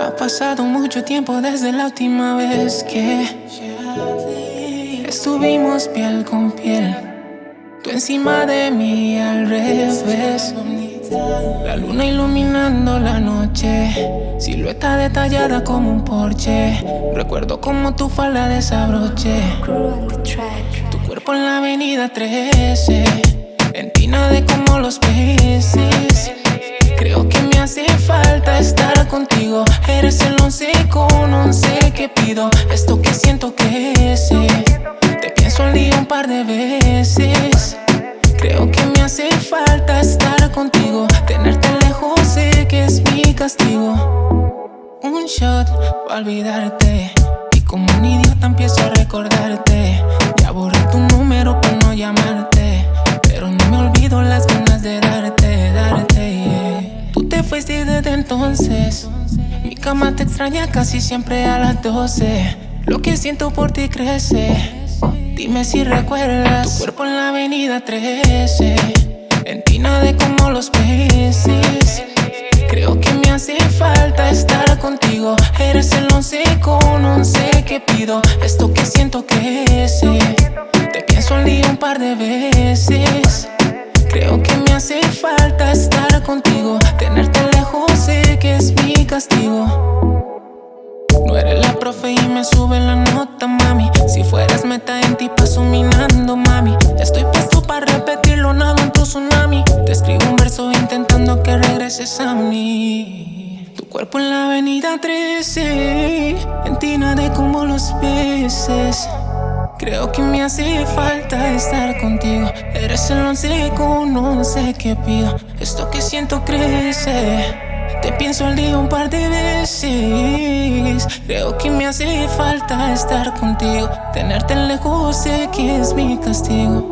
Ha pasado mucho tiempo desde la última vez que estuvimos piel con piel. Tú encima de mí al revés. La luna iluminando la noche, silueta detallada como un porche. Recuerdo como tu falda desabroche. Tu cuerpo en la avenida 13, en tina de como los peces. Eres el once con once que pido. Esto que siento que es. Te pienso al día un par de veces. Creo que me hace falta estar contigo. Tenerte lejos sé que es mi castigo. Un shot para olvidarte. Y como un idiota empiezo a recordarte. Ya borré tu número para no llamarte. Pero no me olvido las ganas de darte, darte. Tú te fuiste desde entonces. Mi cama te extraña casi siempre a las 12. Lo que siento por ti crece. Dime si recuerdas tu cuerpo en la avenida 13 En tina de como los peces. Creo que me hace falta estar contigo. Eres el once con once que pido. Esto que siento es Te pienso al día un par de veces. Creo que me hace falta estar contigo. Tenerte lejos sé que es mi castigo profe y me sube la nota, mami. Si fueras meta en ti paso minando, mami. Estoy puesto para repetirlo, nada en tu tsunami. Te escribo un verso intentando que regreses a mí. Tu cuerpo en la avenida 13 En ti nadé como los peces Creo que me hace falta estar contigo. Eres el once con once que pido. Esto que siento crece. Te pienso al día un par de veces. Creo que me hace falta estar contigo. Tenerte lejos sé que es mi castigo